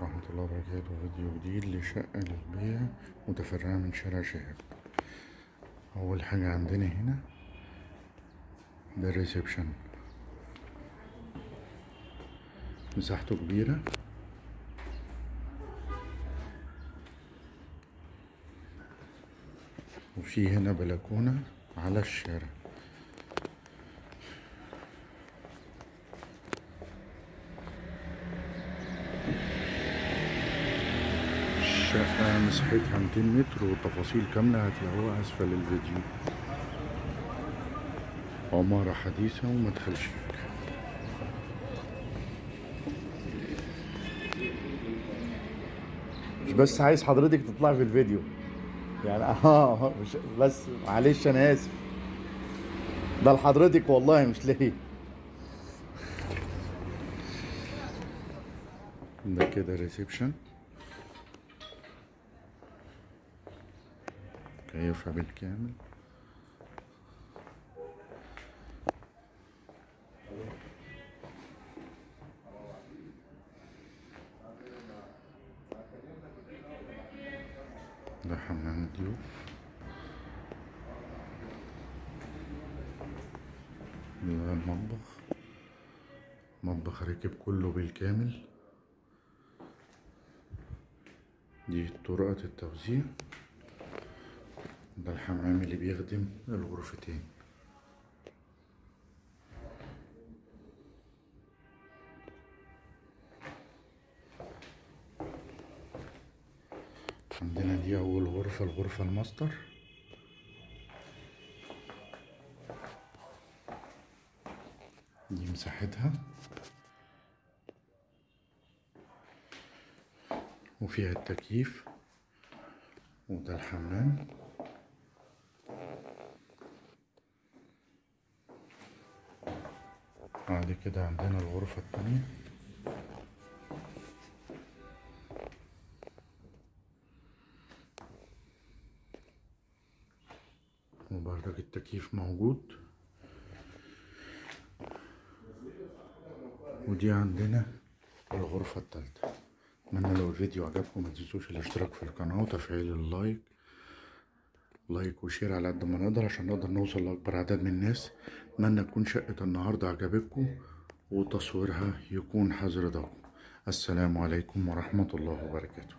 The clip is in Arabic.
ورحمة الله وبركاته. فيديو جديد لشقة للبيع متفرعة من شارع شهاب. أول حاجة عندنا هنا ده الريسبشن. مساحته كبيرة. وفي هنا بلكونة على الشارع. الشقة مساحتها 200 متر وتفاصيل كاملة هتلاقوها أسفل الفيديو. عمارة حديثة ومدخل شيك مش بس عايز حضرتك تطلع في الفيديو. يعني آه مش بس معلش أنا آسف. ده لحضرتك والله مش ليه؟ ده كده ريسبشن كيفها بالكامل ده حمام ضيوف ده المطبخ. مطبخ راكب كله بالكامل. دي طرقة التوزيع. ده الحمام اللي بيخدم الغرفتين. عندنا دي أول غرفة الغرفة الماستر. دي مساحتها. وفيها التكييف. وده الحمام. بعد كده عندنا الغرفة التانية. وبرضك التكييف موجود. ودي عندنا الغرفة التالتة. أتمنى لو الفيديو عجبكم ما تنسوش الاشتراك في القناة وتفعيل ال like. like و share على قد ما نقدر عشان نقدر نوصل لأكبر عدد من الناس. أتمنى تكون شقة النهاردة عجبتكم وتصويرها يكون حاز رضاكو. السلام عليكم ورحمة الله وبركاته.